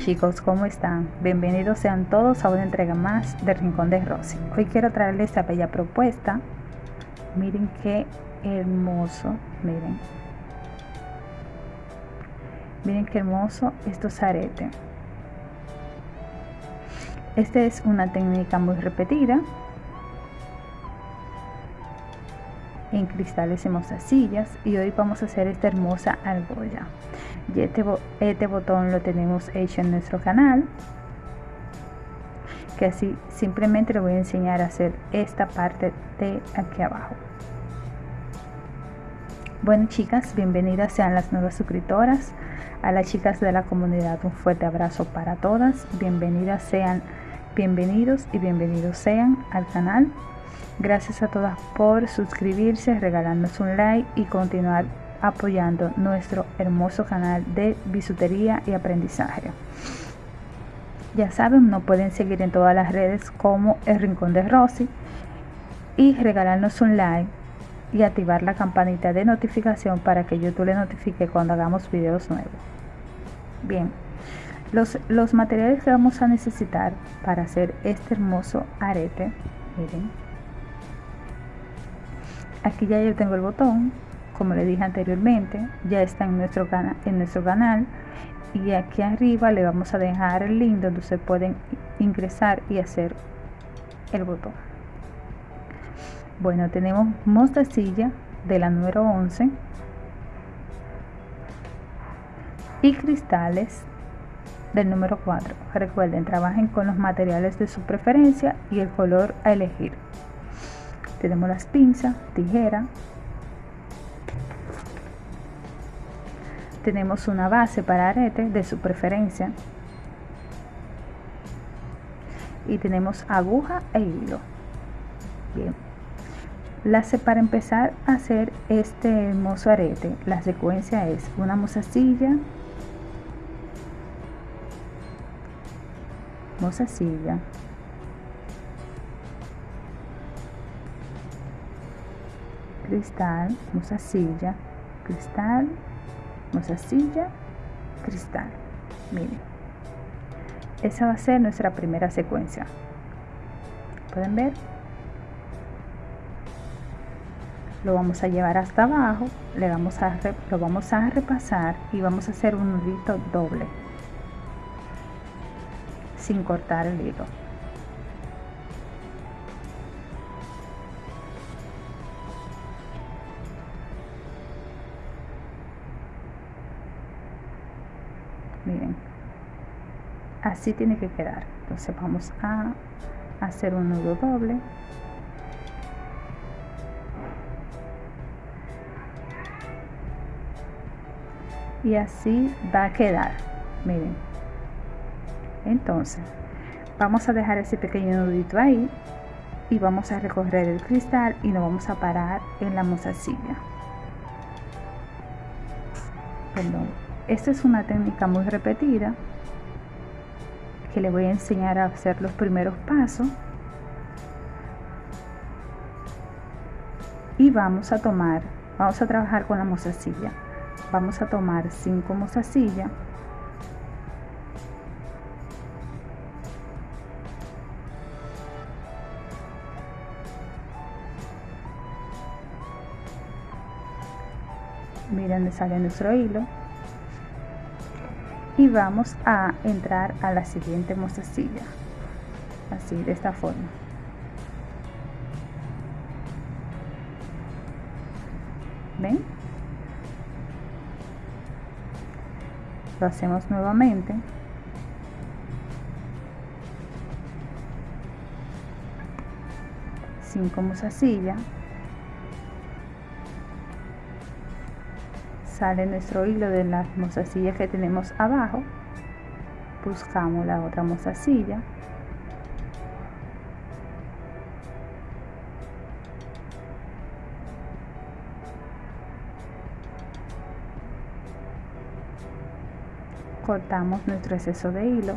chicos, ¿cómo están? Bienvenidos sean todos a una entrega más de Rincón de Rosy. Hoy quiero traerles esta bella propuesta. Miren qué hermoso, miren. Miren qué hermoso estos aretes. Esta es una técnica muy repetida en cristales y mostacillas y hoy vamos a hacer esta hermosa argolla y este, este botón lo tenemos hecho en nuestro canal que así simplemente le voy a enseñar a hacer esta parte de aquí abajo. Bueno chicas bienvenidas sean las nuevas suscriptoras. A las chicas de la comunidad un fuerte abrazo para todas. Bienvenidas sean bienvenidos y bienvenidos sean al canal. Gracias a todas por suscribirse, regalarnos un like y continuar apoyando nuestro hermoso canal de bisutería y aprendizaje. Ya saben, nos pueden seguir en todas las redes como El Rincón de Rosy y regalarnos un like y activar la campanita de notificación para que YouTube le notifique cuando hagamos videos nuevos. Bien, los, los materiales que vamos a necesitar para hacer este hermoso arete, miren, aquí ya yo tengo el botón como le dije anteriormente ya está en nuestro, en nuestro canal. Y aquí arriba le vamos a dejar el link donde se pueden ingresar y hacer el botón. Bueno tenemos mostacilla de la número 11 y cristales del número 4 recuerden trabajen con los materiales de su preferencia y el color a elegir. Tenemos las pinzas, tijera. Tenemos una base para arete de su preferencia. Y tenemos aguja e hilo. Bien. Las, para empezar a hacer este hermoso arete, la secuencia es una mozasilla, mozasilla, cristal, mozasilla, cristal, mozasilla, cristal. Miren, esa va a ser nuestra primera secuencia. ¿Pueden ver? Lo vamos a llevar hasta abajo, le vamos a, lo vamos a repasar y vamos a hacer un nudito doble sin cortar el hilo. Miren así tiene que quedar. Entonces vamos a hacer un nudo doble. Y así va a quedar. Miren. Entonces vamos a dejar ese pequeño nudito ahí y vamos a recorrer el cristal y nos vamos a parar en la mozasilla perdón esta es una técnica muy repetida que le voy a enseñar a hacer los primeros pasos. Y vamos a tomar, vamos a trabajar con la mozasilla. Vamos a tomar cinco mozasillas. Miren sale nuestro hilo y vamos a entrar a la siguiente mostacilla así de esta forma. Ven lo hacemos nuevamente. Cinco mozasillas sale nuestro hilo de las mozasillas que tenemos abajo. Buscamos la otra mozasilla. Cortamos nuestro exceso de hilo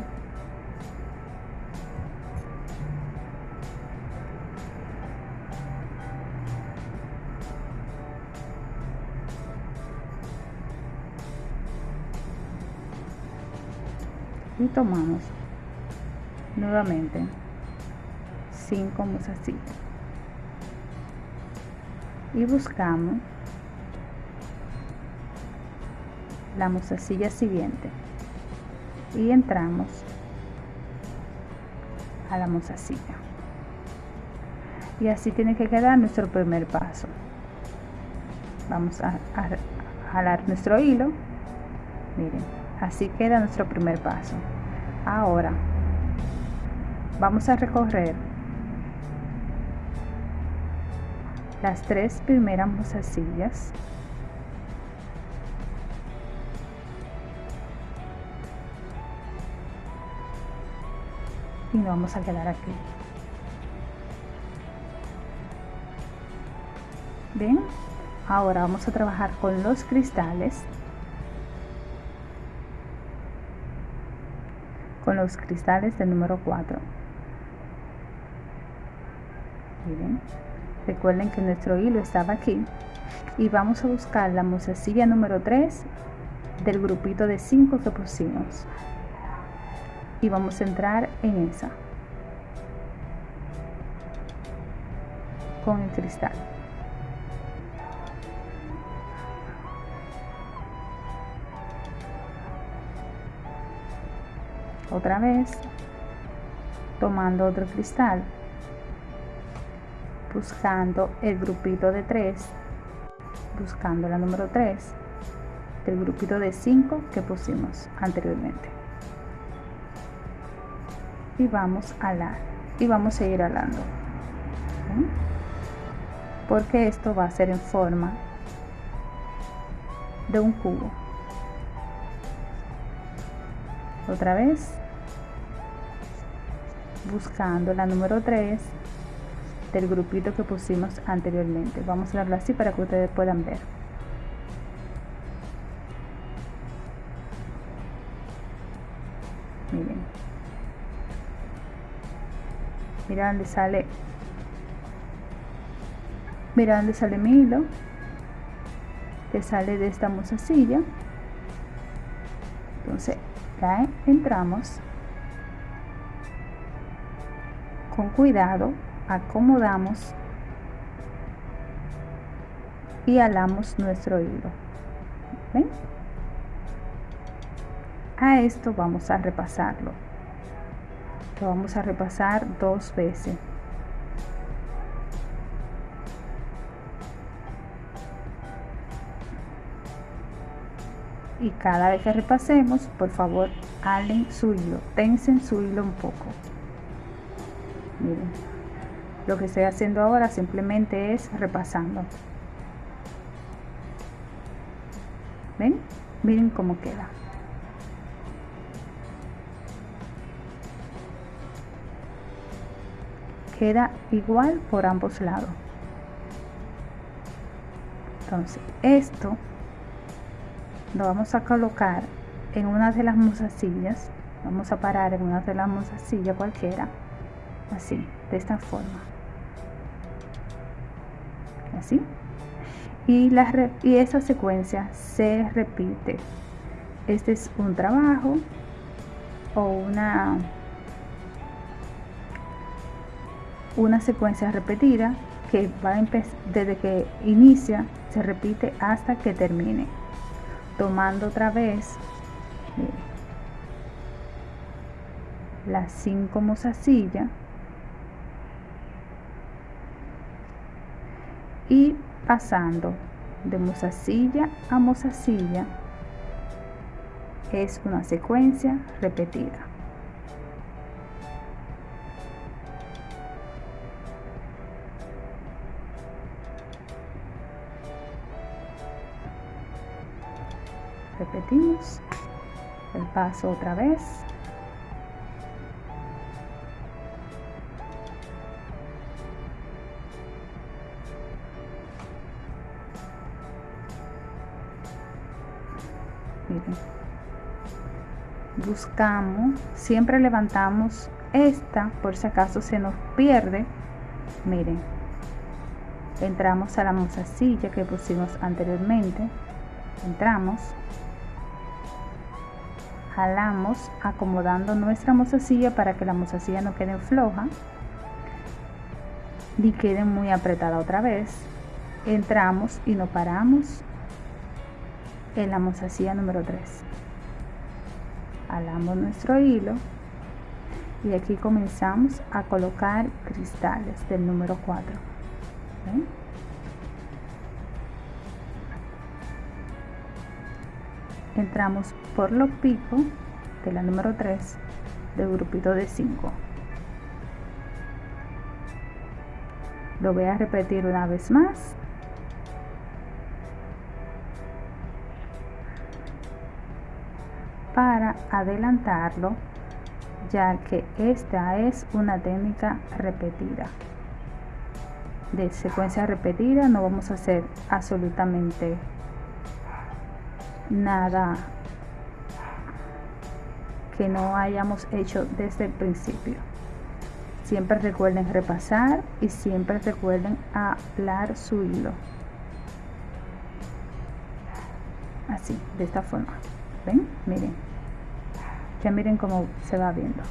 tomamos nuevamente 5 mozasillas y buscamos la mozasilla siguiente. Y entramos a la mozasilla y así tiene que quedar nuestro primer paso. Vamos a jalar nuestro hilo. Miren así queda nuestro primer paso ahora. Vamos a recorrer las tres primeras mozasillas y nos vamos a quedar aquí. Bien ahora vamos a trabajar con los cristales con los cristales del número 4 miren recuerden que nuestro hilo estaba aquí. Y vamos a buscar la musacilla número 3 del grupito de 5 que pusimos. Y vamos a entrar en esa. Con el cristal otra vez tomando otro cristal buscando el grupito de 3 buscando la número 3 del grupito de 5 que pusimos anteriormente. Y vamos a alar y vamos a ir alando porque esto va a ser en forma de un cubo. Otra vez buscando la número 3 del grupito que pusimos anteriormente. Vamos a darlo así para que ustedes puedan ver. Miren. Mira dónde sale. Mira dónde sale mi hilo. Que sale de esta musacilla entonces ya entramos con cuidado acomodamos y alamos nuestro hilo. ¿Ven? a esto vamos a repasarlo. Lo vamos a repasar dos veces. Y cada vez que repasemos por favor alen su hilo tensen su hilo un poco miren lo que estoy haciendo ahora simplemente es repasando. ¿Ven? Miren cómo queda. Queda igual por ambos lados. Entonces, esto lo vamos a colocar en una de las mozasillas. Vamos a parar en una de las mozasillas cualquiera. Así, de esta forma. Así. Y, la, y esa secuencia se repite. Este es un trabajo o una una secuencia repetida que va desde que inicia se repite hasta que termine. Tomando otra vez las cinco mozasillas y pasando de mozasilla a mozasilla es una secuencia repetida. Repetimos el paso otra vez. Siempre levantamos esta por si acaso se nos pierde miren entramos a la mozasilla que pusimos anteriormente entramos jalamos acomodando nuestra mozasilla para que la mozasilla no quede floja ni quede muy apretada otra vez. Entramos y nos paramos en la mozasilla número 3 jalamos nuestro hilo y aquí comenzamos a colocar cristales del número 4 entramos por los picos de la número 3 del grupito de 5 lo voy a repetir una vez más adelantarlo ya que esta es una técnica repetida. De secuencia repetida no vamos a hacer absolutamente nada que no hayamos hecho desde el principio. Siempre recuerden repasar y siempre recuerden hablar su hilo. Así de esta forma. Ven miren miren cómo se va viendo.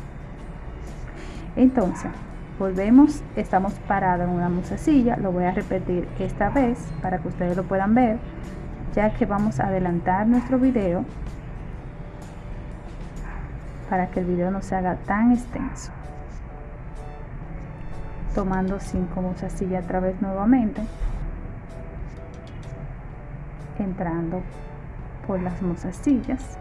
Entonces volvemos estamos parados en una musecilla lo voy a repetir esta vez para que ustedes lo puedan ver ya que vamos a adelantar nuestro video para que el video no se haga tan extenso. Tomando cinco musecilla a través nuevamente entrando por las musecillas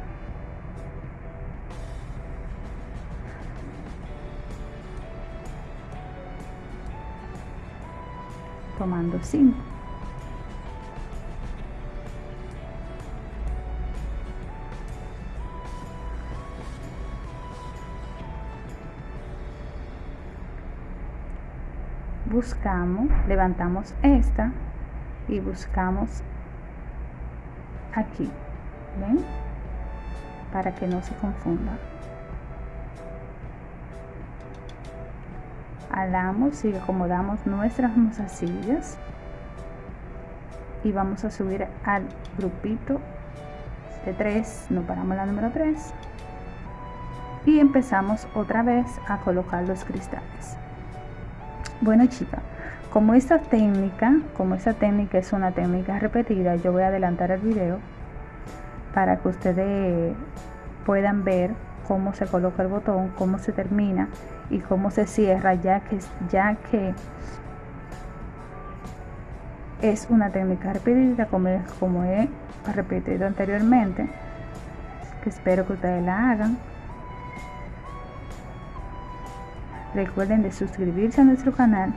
tomando 5 buscamos levantamos esta y buscamos aquí ven para que no se confunda alamos y acomodamos nuestras mozasillas y vamos a subir al grupito de 3 no paramos la número 3 y empezamos otra vez a colocar los cristales. Bueno chicas como esta técnica como esta técnica es una técnica repetida yo voy a adelantar el video para que ustedes puedan ver cómo se coloca el botón cómo se termina y cómo se cierra ya que, ya que es una técnica repetida como, como he repetido anteriormente que espero que ustedes la hagan. Recuerden de suscribirse a nuestro canal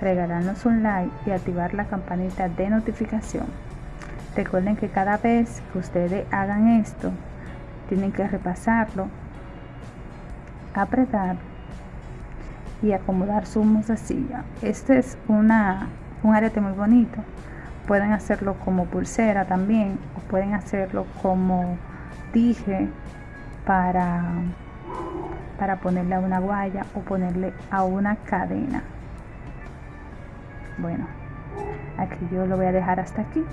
regalarnos un like y activar la campanita de notificación. Recuerden que cada vez que ustedes hagan esto tienen que repasarlo apretar y acomodar su silla Este es una, un arete muy bonito. Pueden hacerlo como pulsera también o pueden hacerlo como dije para, para ponerle a una guaya o ponerle a una cadena. Bueno, aquí yo lo voy a dejar hasta aquí.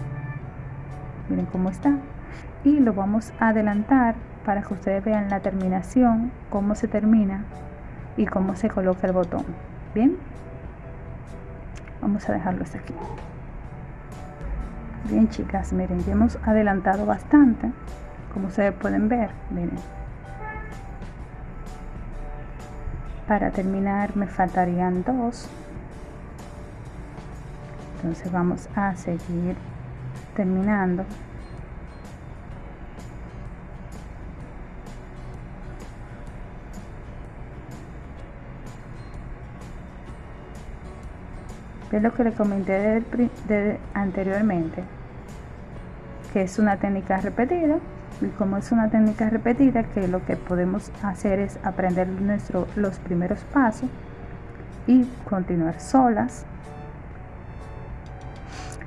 Miren cómo está. Y lo vamos a adelantar para que ustedes vean la terminación, cómo se termina y cómo se coloca el botón. Bien vamos a dejarlo hasta aquí. Bien chicas miren ya hemos adelantado bastante. Como ustedes pueden ver miren. Para terminar me faltarían dos. Entonces vamos a seguir terminando es lo que le comenté anteriormente que es una técnica repetida y como es una técnica repetida que lo que podemos hacer es aprender nuestro, los primeros pasos y continuar solas.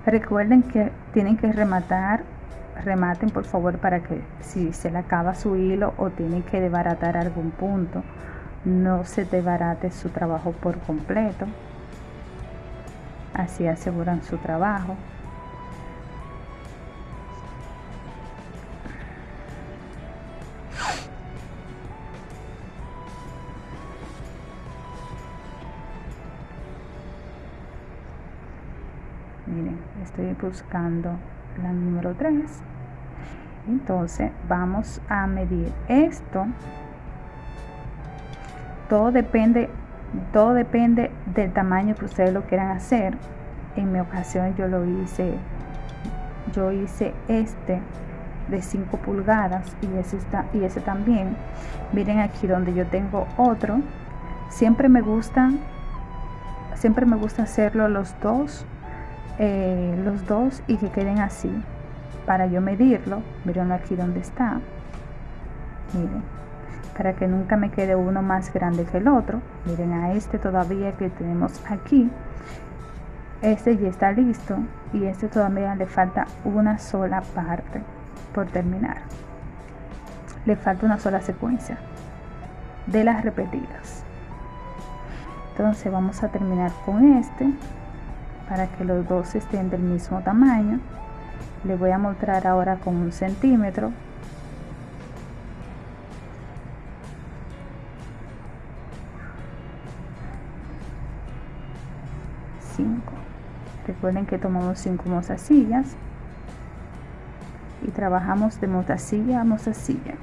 Recuerden que tienen que rematar rematen por favor para que si se le acaba su hilo o tienen que desbaratar algún punto no se desbarate su trabajo por completo así aseguran su trabajo. Miren, estoy buscando la número 3. Entonces vamos a medir esto. Todo depende todo depende del tamaño que ustedes lo quieran hacer. En mi ocasión yo lo hice yo hice este de 5 pulgadas y ese, está, y ese también. Miren aquí donde yo tengo otro. Siempre me gusta siempre me gusta hacerlo los dos eh, los dos y que queden así para yo medirlo. Miren aquí donde está. Miren para que nunca me quede uno más grande que el otro. Miren a este todavía que tenemos aquí. Este ya está listo y este todavía le falta una sola parte por terminar. Le falta una sola secuencia de las repetidas. Entonces vamos a terminar con este para que los dos estén del mismo tamaño. Le voy a mostrar ahora con un centímetro recuerden que tomamos cinco mozasillas y trabajamos de mozasilla a mozasilla.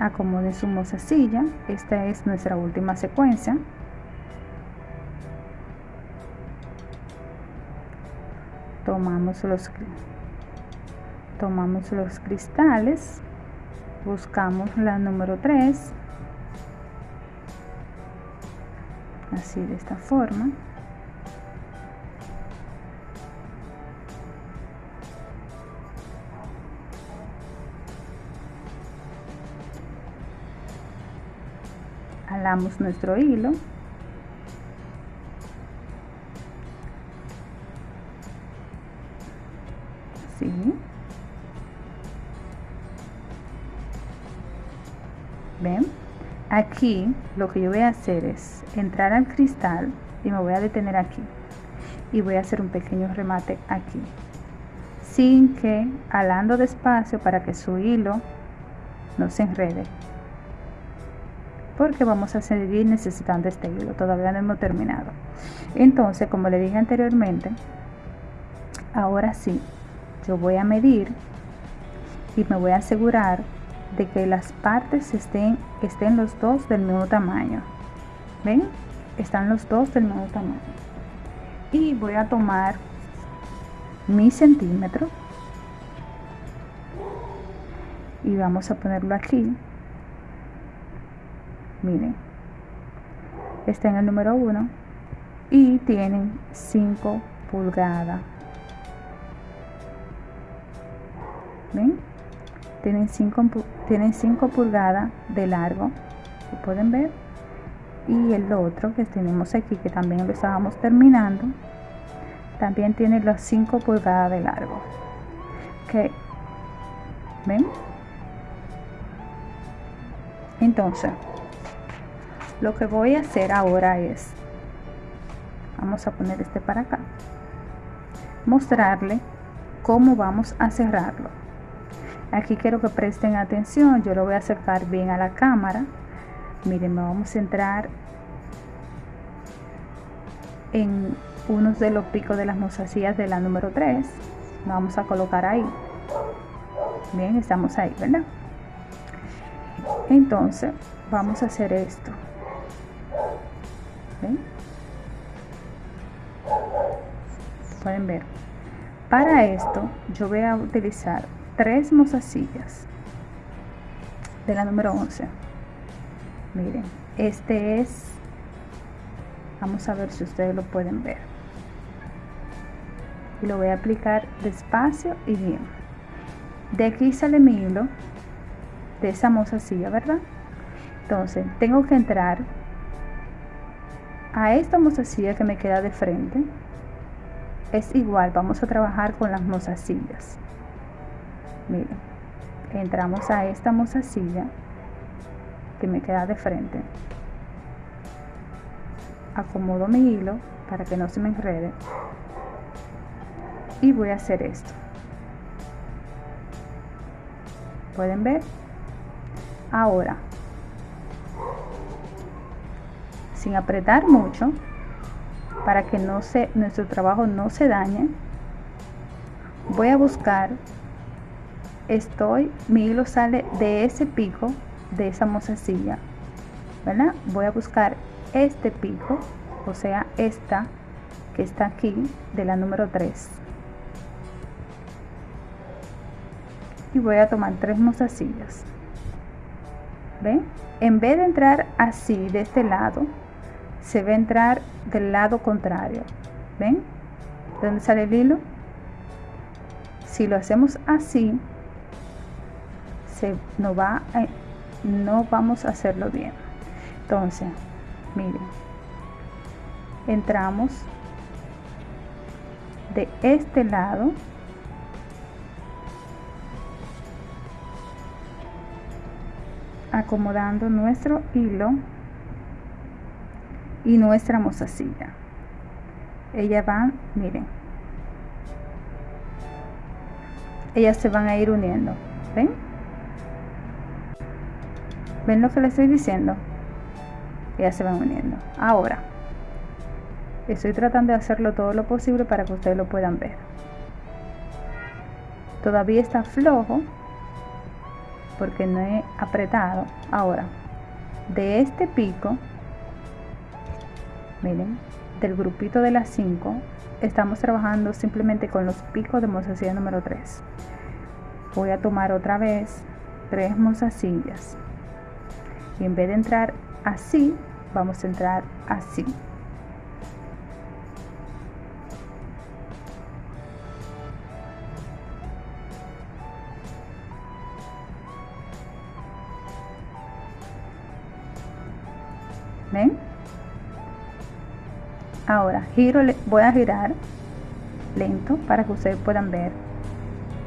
Acomode su mozasilla esta es nuestra última secuencia. Tomamos los tomamos los cristales buscamos la número 3 así de esta forma. Alamos nuestro hilo aquí lo que yo voy a hacer es entrar al cristal y me voy a detener aquí. Y voy a hacer un pequeño remate aquí. Sin que alando despacio para que su hilo no se enrede. Porque vamos a seguir necesitando este hilo todavía no hemos terminado. Entonces como le dije anteriormente ahora sí yo voy a medir y me voy a asegurar de que las partes estén estén los dos del mismo tamaño. Ven están los dos del mismo tamaño. Y voy a tomar mi centímetro. Y vamos a ponerlo aquí. Miren. Está en el número 1 y tienen 5 pulgadas. Ven tienen 5 tienen 5 pulgadas de largo pueden ver y el otro que tenemos aquí que también lo estábamos terminando también tiene las 5 pulgadas de largo. Que ven entonces lo que voy a hacer ahora es vamos a poner este para acá mostrarle cómo vamos a cerrarlo aquí quiero que presten atención yo lo voy a acercar bien a la cámara. Miren vamos a centrar en uno de los picos de las mozasías de la número 3 vamos a colocar ahí. Bien estamos ahí verdad entonces vamos a hacer esto. Pueden ver. Para esto yo voy a utilizar tres mozasillas. De la número 11 miren este es vamos a ver si ustedes lo pueden ver. Y lo voy a aplicar despacio y bien. De aquí sale mi hilo de esa mozasilla verdad entonces tengo que entrar a esta mozasilla que me queda de frente. Es igual vamos a trabajar con las mozasillas miren entramos a esta mozasilla que me queda de frente. Acomodo mi hilo para que no se me enrede. Y voy a hacer esto. Pueden ver ahora sin apretar mucho para que no se nuestro trabajo no se dañe voy a buscar estoy mi hilo sale de ese pico de esa mozasilla ¿verdad? voy a buscar este pico o sea esta que está aquí de la número 3 y voy a tomar tres mozasillas ven en vez de entrar así de este lado se va a entrar del lado contrario. Ven de dónde sale el hilo si lo hacemos así no va no vamos a hacerlo bien. Entonces miren entramos de este lado. Acomodando nuestro hilo y nuestra mozasilla. Ellas van miren. Ellas se van a ir uniendo ven ven lo que les estoy diciendo. Ellas se van uniendo. Ahora estoy tratando de hacerlo todo lo posible para que ustedes lo puedan ver. Todavía está flojo porque no he apretado. Ahora de este pico miren del grupito de las 5 estamos trabajando simplemente con los picos de mozasilla número 3 voy a tomar otra vez tres mozasillas y en vez de entrar así vamos a entrar así ¿Ven? Ahora, giro, voy a girar lento para que ustedes puedan ver.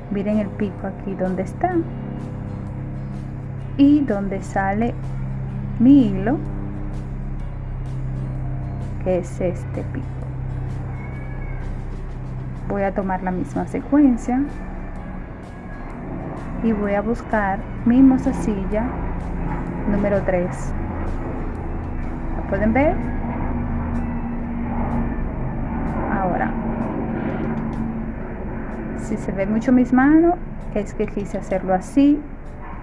Miren el pico aquí donde está. Y donde sale mi hilo, que es este pico. Voy a tomar la misma secuencia y voy a buscar mi mozasilla número 3 pueden ver ahora si se ve mucho mis manos es que quise hacerlo así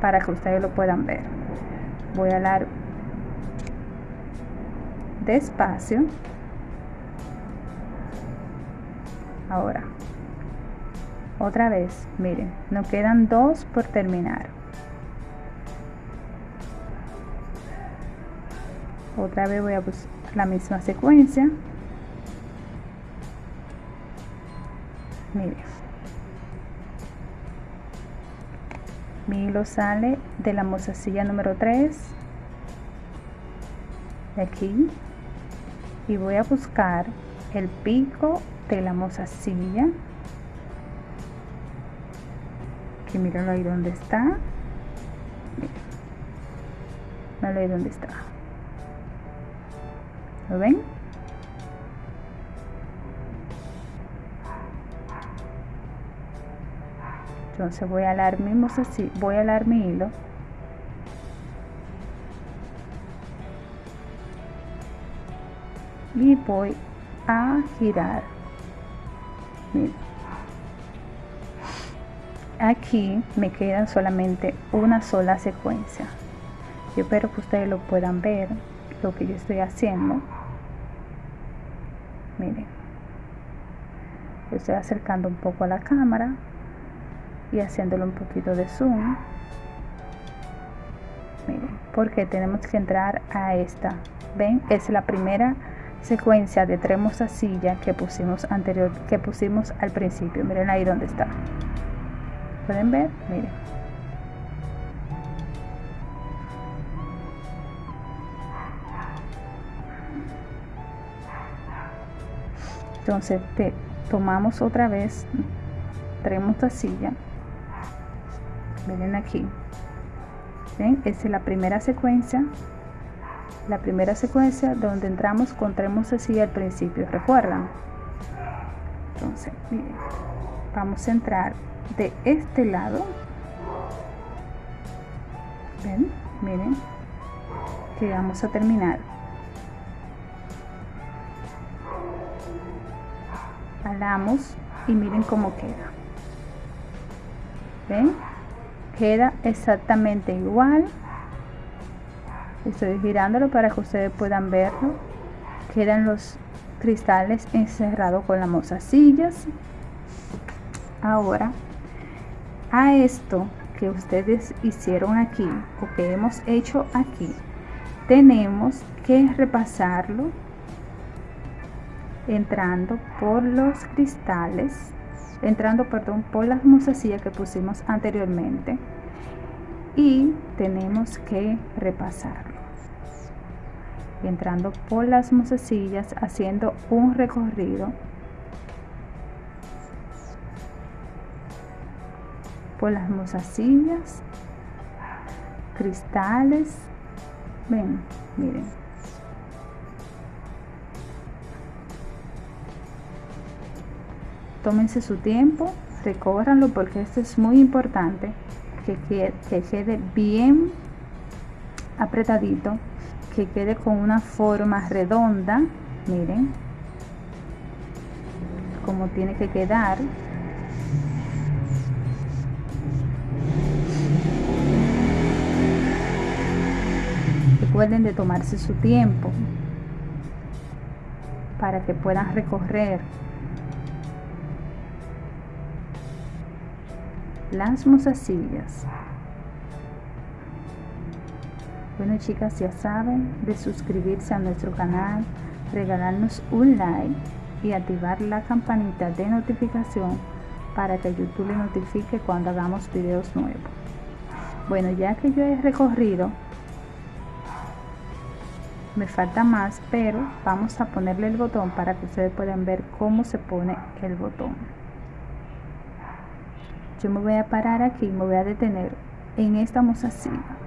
para que ustedes lo puedan ver. Voy a dar despacio. Ahora. Otra vez miren nos quedan dos por terminar. Otra vez voy a buscar la misma secuencia. Miren. Mi hilo sale de la mozasilla número 3 de aquí y voy a buscar el pico de la mozasilla que mírenlo ahí donde está miren. ahí donde está ¿Lo ven? Entonces voy a alar mismo así, voy a alar mi hilo. Y voy a girar. Miren. Aquí me quedan solamente una sola secuencia. Yo espero que ustedes lo puedan ver, lo que yo estoy haciendo miren estoy acercando un poco a la cámara y haciéndolo un poquito de zoom miren porque tenemos que entrar a esta ven es la primera secuencia de tres silla que pusimos anterior que pusimos al principio. Miren ahí donde está. Pueden ver miren. Entonces te tomamos otra vez traemos la silla. Miren aquí. ¿Ven? es la primera secuencia la primera secuencia donde entramos con tres así al principio recuerdan entonces miren, vamos a entrar de este lado. Ven miren que vamos a terminar. Jalamos y miren cómo queda. Ven queda exactamente igual estoy girándolo para que ustedes puedan verlo. Quedan los cristales encerrados con las mozasillas ahora a esto que ustedes hicieron aquí o que hemos hecho aquí tenemos que repasarlo entrando por los cristales entrando perdón por las mozasillas que pusimos anteriormente. Y tenemos que repasarlo entrando por las mozasillas haciendo un recorrido por las mozasillas cristales. Ven miren. Tómense su tiempo recórranlo porque esto es muy importante que que quede bien apretadito que quede con una forma redonda miren como tiene que quedar. Recuerden de tomarse su tiempo para que puedan recorrer las mozasillas bueno chicas, ya saben de suscribirse a nuestro canal, regalarnos un like y activar la campanita de notificación para que YouTube le notifique cuando hagamos videos nuevos. Bueno, ya que yo he recorrido, me falta más, pero vamos a ponerle el botón para que ustedes puedan ver cómo se pone el botón. Yo me voy a parar aquí, me voy a detener en esta mozasilla.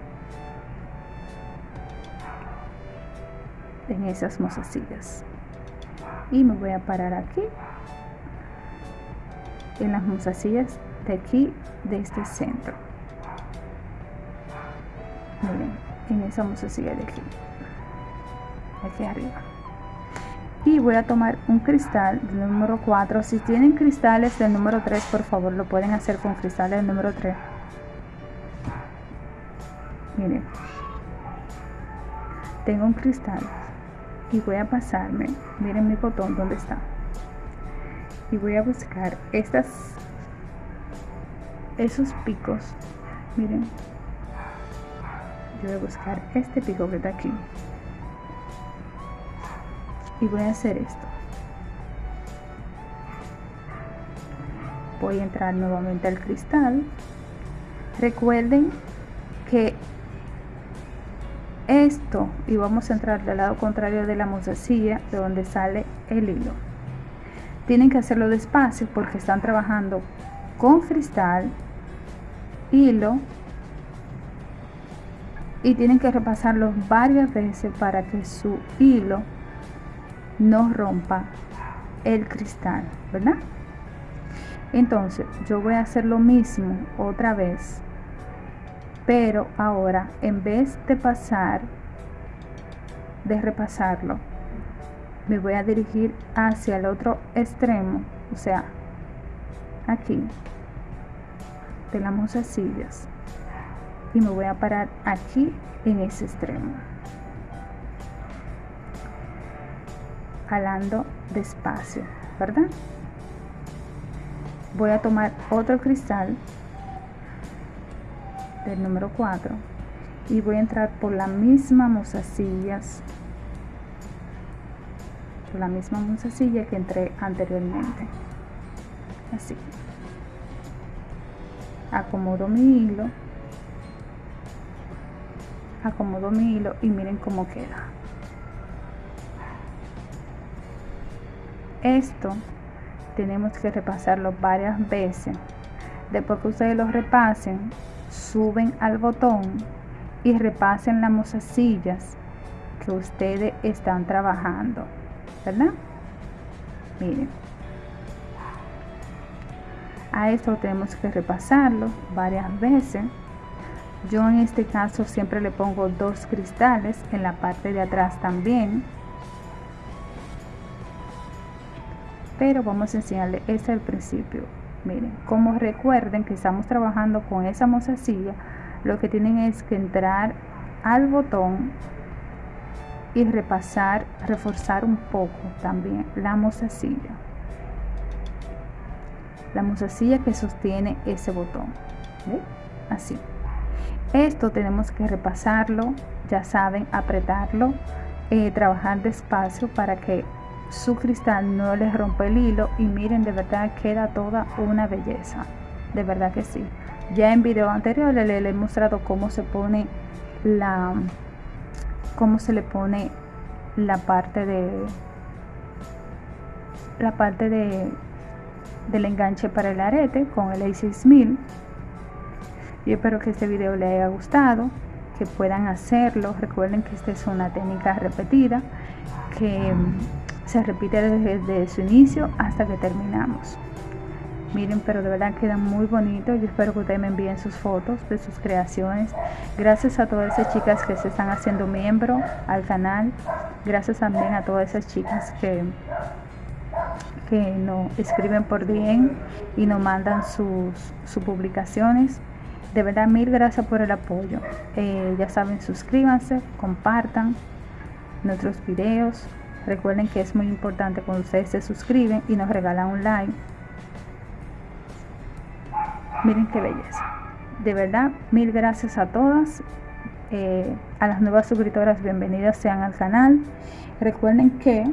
En esas mozasillas y me voy a parar aquí en las mozasillas de aquí de este centro. Miren en esa mozasilla de aquí aquí arriba. Y voy a tomar un cristal del número 4 si tienen cristales del número 3 por favor lo pueden hacer con cristales del número 3 miren. Tengo un cristal y voy a pasarme miren mi botón donde está y voy a buscar estas esos picos miren. Yo voy a buscar este pico que está aquí. Y voy a hacer esto. Voy a entrar nuevamente al cristal. Recuerden esto y vamos a entrar del lado contrario de la mozasilla de donde sale el hilo. Tienen que hacerlo despacio porque están trabajando con cristal hilo y tienen que repasarlo varias veces para que su hilo no rompa el cristal verdad entonces yo voy a hacer lo mismo otra vez pero ahora en vez de pasar de repasarlo me voy a dirigir hacia el otro extremo o sea aquí de las mozasillas y me voy a parar aquí en ese extremo. Jalando despacio verdad voy a tomar otro cristal del número 4 y voy a entrar por la misma mozasillas por la misma mozasilla que entré anteriormente. Así. Acomodo mi hilo. Acomodo mi hilo y miren cómo queda. Esto tenemos que repasarlo varias veces. Después que ustedes lo repasen suben al botón y repasen las mozasillas que ustedes están trabajando, ¿verdad? Miren. A esto tenemos que repasarlo varias veces. yo en este caso siempre le pongo dos cristales en la parte de atrás también pero vamos a enseñarle este al principio miren como recuerden que estamos trabajando con esa mozasilla lo que tienen es que entrar al botón y repasar reforzar un poco también la mozasilla. La mozasilla que sostiene ese botón así. Esto tenemos que repasarlo ya saben apretarlo eh, trabajar despacio para que su cristal no les rompe el hilo y miren de verdad queda toda una belleza. De verdad que sí. Ya en video anterior le, he mostrado cómo se pone la cómo se le pone la parte de la parte de del enganche para el arete con el A6000 yo espero que este video les haya gustado que puedan hacerlo. Recuerden que esta es una técnica repetida que se repite desde, su inicio hasta que terminamos. Miren pero de verdad queda muy bonito. Yo espero que ustedes me envíen sus fotos de sus creaciones. Gracias a todas esas chicas que se están haciendo miembro al canal. Gracias también a todas esas chicas que que nos escriben por DM y nos mandan sus, sus publicaciones. De verdad mil gracias por el apoyo. Eh, ya saben suscríbanse compartan nuestros videos Recuerden que es muy importante cuando ustedes se suscriben y nos regalan un like. Miren qué belleza. De verdad, mil gracias a todas. Eh, a las nuevas suscriptoras, bienvenidas sean al canal. Recuerden que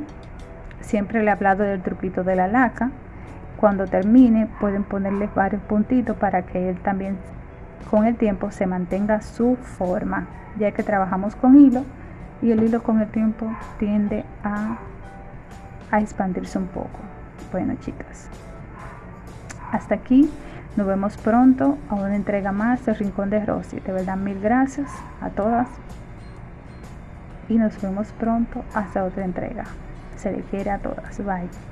siempre le he hablado del truquito de la laca. Cuando termine pueden ponerle varios puntitos para que él también con el tiempo se mantenga su forma. Ya que trabajamos con hilo, y el hilo con el tiempo tiende a, a expandirse un poco. Bueno chicas, hasta aquí. Nos vemos pronto a una entrega más del Rincón de Rosy. De verdad, mil gracias a todas. Y nos vemos pronto hasta otra entrega. Se le quiere a todas. Bye.